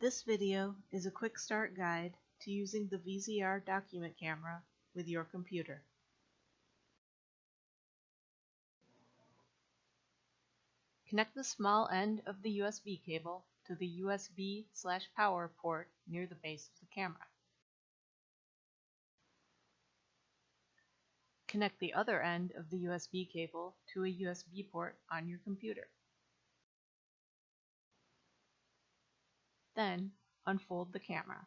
This video is a quick start guide to using the VZR document camera with your computer. Connect the small end of the USB cable to the USB slash power port near the base of the camera. Connect the other end of the USB cable to a USB port on your computer. Then, unfold the camera.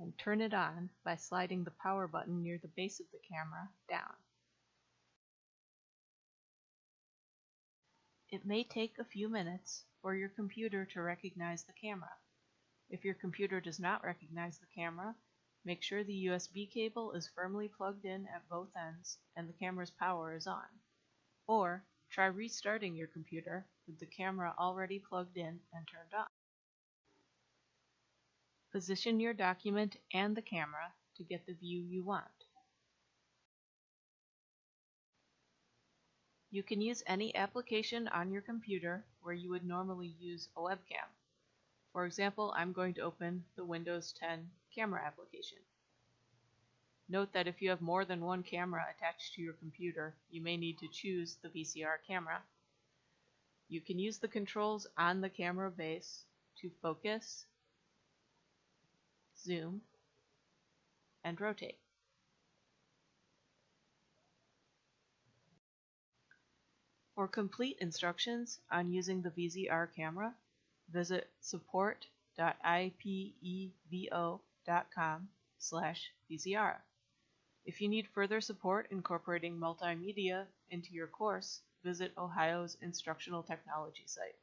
And turn it on by sliding the power button near the base of the camera down. It may take a few minutes for your computer to recognize the camera. If your computer does not recognize the camera, make sure the USB cable is firmly plugged in at both ends and the camera's power is on. Or try restarting your computer with the camera already plugged in and turned on. Position your document and the camera to get the view you want. You can use any application on your computer where you would normally use a webcam. For example, I'm going to open the Windows 10 camera application. Note that if you have more than one camera attached to your computer, you may need to choose the VZR camera. You can use the controls on the camera base to focus, zoom, and rotate. For complete instructions on using the VZR camera, visit support.ipevo.com slash VZR. If you need further support incorporating multimedia into your course, visit Ohio's Instructional Technology site.